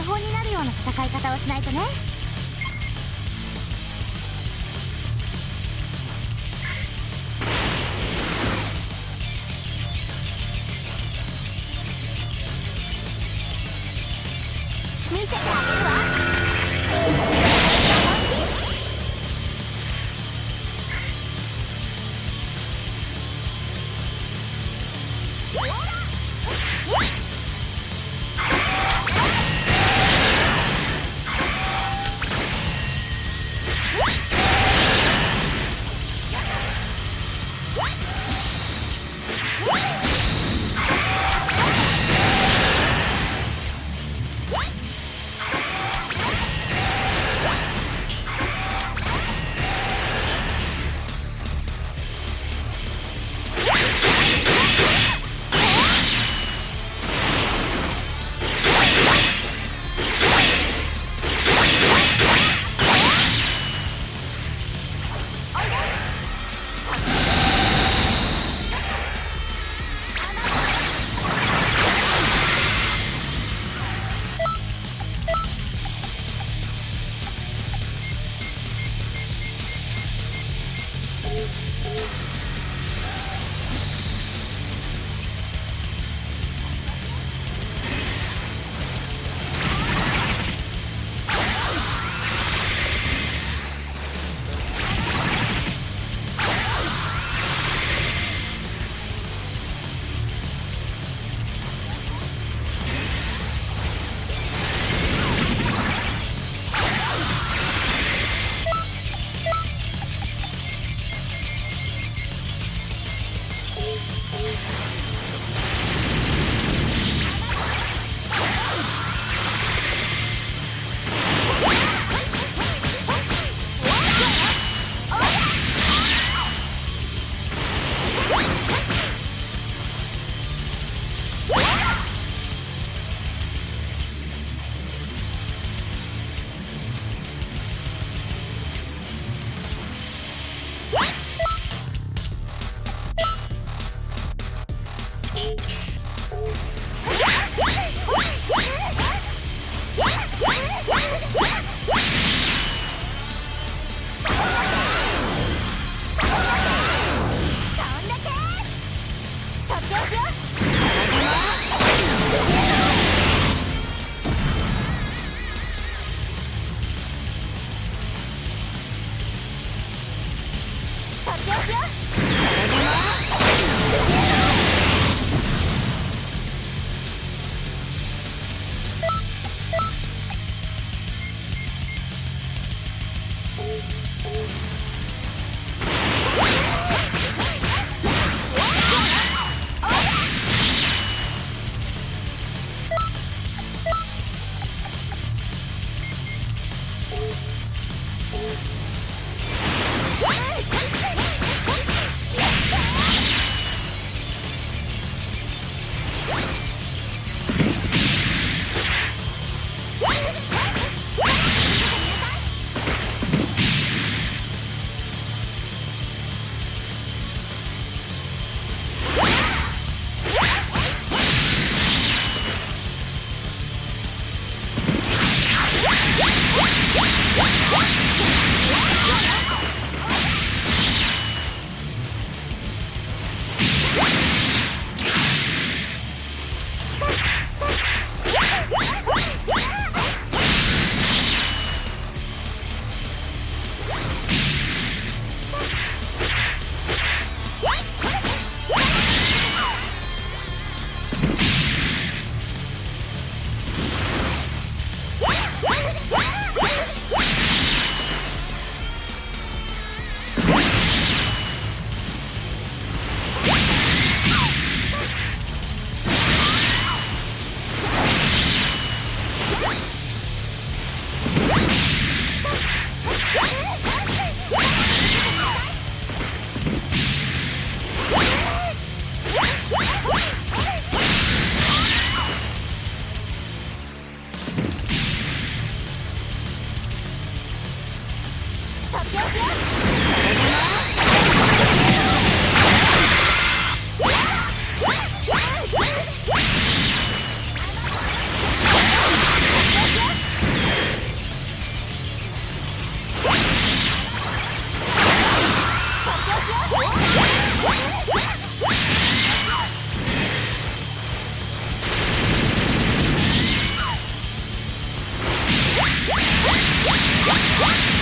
ーのお手本になるような戦い方をしないとね。What?